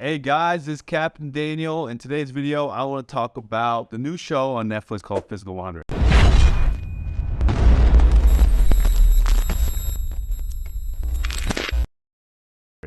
Hey guys, this is Captain Daniel. In today's video, I want to talk about the new show on Netflix called Physical 100.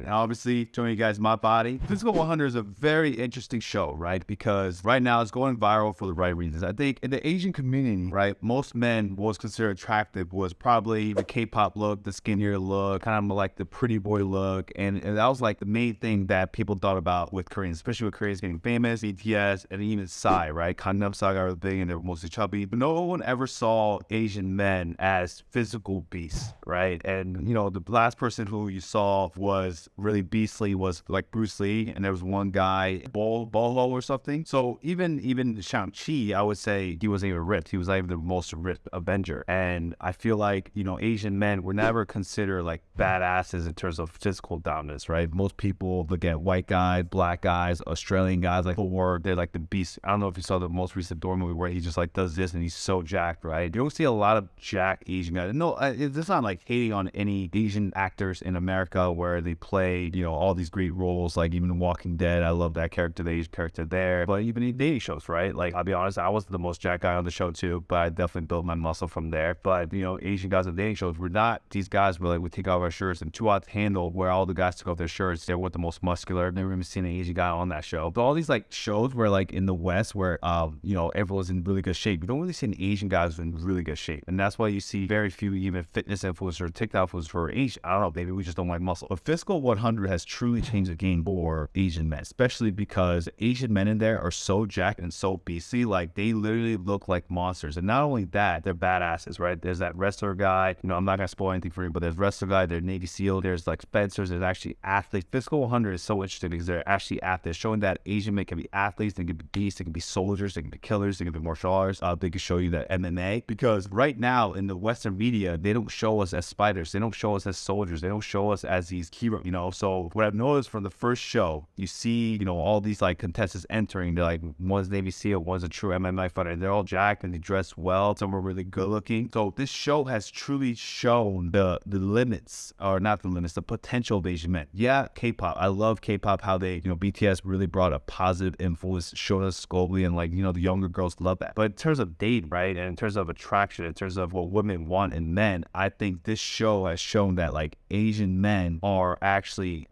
And obviously, showing you guys my body. Physical 100 is a very interesting show, right? Because right now it's going viral for the right reasons. I think in the Asian community, right, most men was considered attractive was probably the K-pop look, the skinnier look, kind of like the pretty boy look. And, and, that was like the main thing that people thought about with Koreans, especially with Koreans getting famous, BTS, and even Psy, right? Gangnam Style was big and they were mostly chubby. But no one ever saw Asian men as physical beasts, right? And, you know, the last person who you saw was really beastly was like Bruce Lee, and there was one guy, Bol Bolo or something. So even even Shang-Chi, I would say he wasn't even ripped. He was not even the most ripped Avenger. And I feel like, you know, Asian men were never considered like badasses in terms of physical dominance, right? Most people look at white guys, black guys, Australian guys like Thor, they're like the beast. I don't know if you saw the most recent Thor movie where he just like does this and he's so jacked, right? You don't see a lot of jacked Asian guys. No, it's not like hating on any Asian actors in America where they play played, you know, all these great roles, like even Walking Dead. I love that character, the Asian character there. But even in dating shows, right? Like, I'll be honest, I was the most jack guy on the show too, but I definitely built my muscle from there. But, you know, Asian guys on dating shows, we're not these guys where like we take off our shirts and Too Hot to Handle where all the guys took off their shirts. They were the most muscular. I've never even seen an Asian guy on that show. But all these like shows where like in the West where, um, you know, everyone's in really good shape. You don't really see an Asian guys in really good shape. And that's why you see very few even fitness influencers, TikTok influencers for Asian. I don't know, maybe we just don't like muscle. But Physical 100 has truly changed the game for Asian men, especially because Asian men in there are so jacked and so beastly. Like they literally look like monsters. And not only that, they're badasses, right? There's that wrestler guy. You know, I'm not gonna spoil anything for you, but there's wrestler guy, there's Navy SEAL, there's like Spencers, there's actually athletes. Physical 100 is so interesting because they're actually athletes, showing that Asian men can be athletes, they can be beasts, they can be soldiers, they can be killers, they can be martial arts. Uh, they can show you that MMA because right now in the Western media, they don't show us as spiders, they don't show us as soldiers, they don't show us as these heroes, you know. So what I've noticed from the first show, you see, you know, all these like contestants entering. They're like, one's Navy SEAL, one's a true MMA fighter. They're all jacked and they dress well. Some are really good looking. So this show has truly shown the the limits, or not the limits, the potential of Asian men. Yeah, K-pop. I love K-pop. How they, you know, BTS really brought a positive influence, showed us globally, and like, you know, the younger girls love that. But in terms of date, right, and in terms of attraction, in terms of what women want in men, I think this show has shown that like Asian men are actually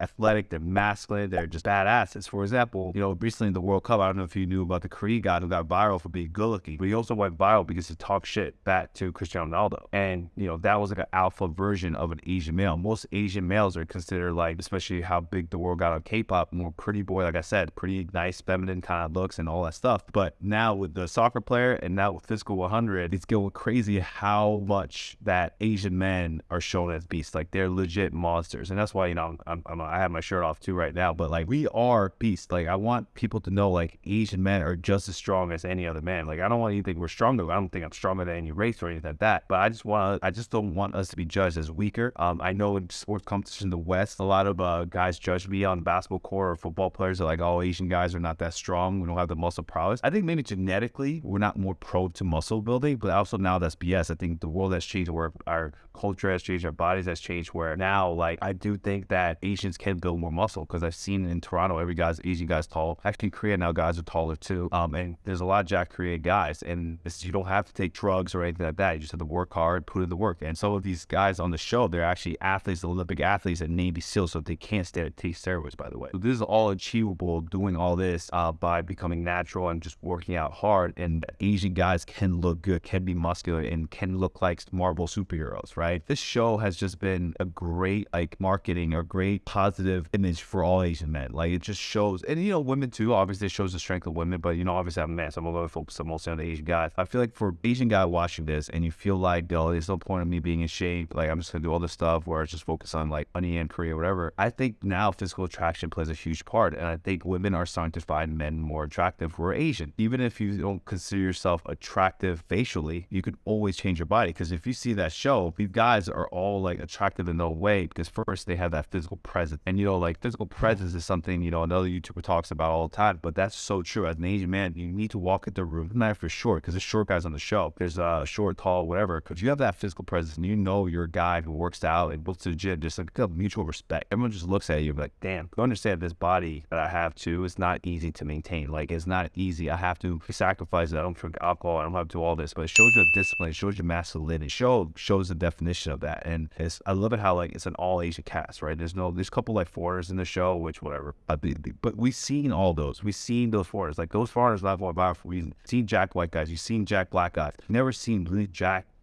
athletic. They're masculine. They're just badasses. For example, you know, recently in the World Cup, I don't know if you knew about the Korean guy who got viral for being good looking, but he also went viral because he talked shit back to Cristiano Ronaldo. And, you know, that was like an alpha version of an Asian male. Most Asian males are considered like, especially how big the world got on K-pop, more pretty boy, like I said, pretty nice, feminine kind of looks and all that stuff. But now with the soccer player and now with Physical 100, it's going crazy how much that Asian men are shown as beasts. Like they're legit monsters. And that's why, you know, I'm, I'm, I have my shirt off too right now, but like we are beasts. Like I want people to know like Asian men are just as strong as any other man. Like I don't want think we're stronger. I don't think I'm stronger than any race or anything like that. But I just want I just don't want us to be judged as weaker. Um, I know in sports competition in the West, a lot of uh, guys judge me on basketball court or football players are like, oh, Asian guys are not that strong. We don't have the muscle prowess. I think maybe genetically we're not more prone to muscle building, but also now that's BS. I think the world has changed where our culture has changed, our bodies has changed. Where now, like I do think that Asians can build more muscle because I've seen in Toronto, every guy's Asian guy's tall. Actually, in Korea now guys are taller too. Um, and there's a lot of Jack Korean guys, and this, you don't have to take drugs or anything like that. You just have to work hard, put in the work. And some of these guys on the show, they're actually athletes, Olympic athletes at Navy SEAL, so they can't stay take steroids. By the way, so this is all achievable doing all this uh, by becoming natural and just working out hard. And Asian guys can look good, can be muscular, and can look like Marvel superheroes. Right? This show has just been a great like marketing, a great positive image for all Asian men. Like it just shows, and you know, women too. Obviously, it shows the strength of women, but you know, obviously, I'm a man, so I'm a little focused mostly on the Asian guys. I feel like for Asian guy watching this, and you feel like, oh, there's no point in me being in shape. Like I'm just gonna do all this stuff where I just focus on like money and career, whatever. I think now physical attraction plays a huge part, and I think women are starting to find men more attractive who are Asian. Even if you don't consider yourself attractive facially, you could always change your body because if you see that show, these guys are all like attractive in no way because first they have that physical physical presence. And, you know, like physical presence is something, you know, another YouTuber talks about all the time, but that's so true. As an Asian man, you need to walk into the room, if you're short, because there's short guys on the show. There's uh, short, tall, whatever. Because you have that physical presence and you know you're a guy who works out and goes to the gym, just like a mutual respect. Everyone just looks at you like, damn, you understand this body that I have too is not easy to maintain. Like, it's not easy. I have to sacrifice it. I don't drink alcohol. I don't have to do all this, but it shows you discipline. It shows you masculinity. It show, shows the definition of that. And it's, I love it how, like, it's an all Asian cast, right? There's no, there's a couple like foreigners in the show, which whatever. But, we've seen all those. We've seen those foreigners. Like, those foreigners not going viral for a reason. Seen Jack White guys. You've seen Jack Black guys. Never seen really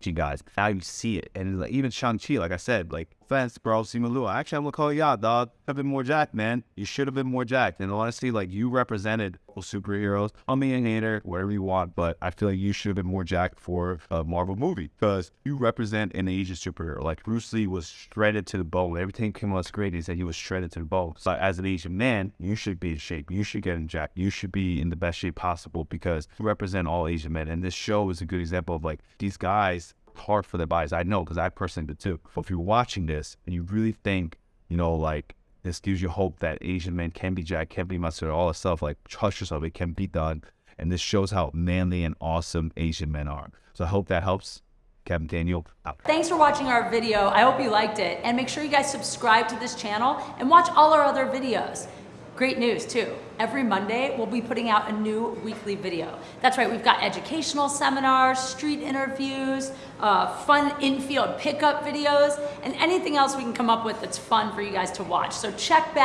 Jack guys. Now you see it. And like, even Shang-Chi, like I said, like, offense, bro, Simu Liu. Actually, I'm gonna call you out, dog. Have been more jacked, man. You should have been more jacked. And honestly, like, you represented superheroes. I'm hater, whatever you want, but I feel like you should have been more jacked for a Marvel movie because you represent an Asian superhero. Like, Bruce Lee was shredded to the bone. Everything came out great. He said he was shredded to the bone. So, as an Asian man, you should be in shape. You should get in jacked. You should be in the best shape possible because you represent all Asian men. And this show is a good example of like these guys hard for the bodies. I know because I personally did too. But if you're watching this and you really think, you know, like this gives you hope that Asian men can be jacked, can be muscular, all this stuff, like trust yourself, it can be done. And this shows how manly and awesome Asian men are. So I hope that helps. Kevin Daniel out. Thanks for watching our video. I hope you liked it. And make sure you guys subscribe to this channel and watch all our other videos. Great news too. Every Monday, we'll be putting out a new weekly video. That's right, we've got educational seminars, street interviews, uh, fun infield pickup videos, and anything else we can come up with that's fun for you guys to watch. So check back.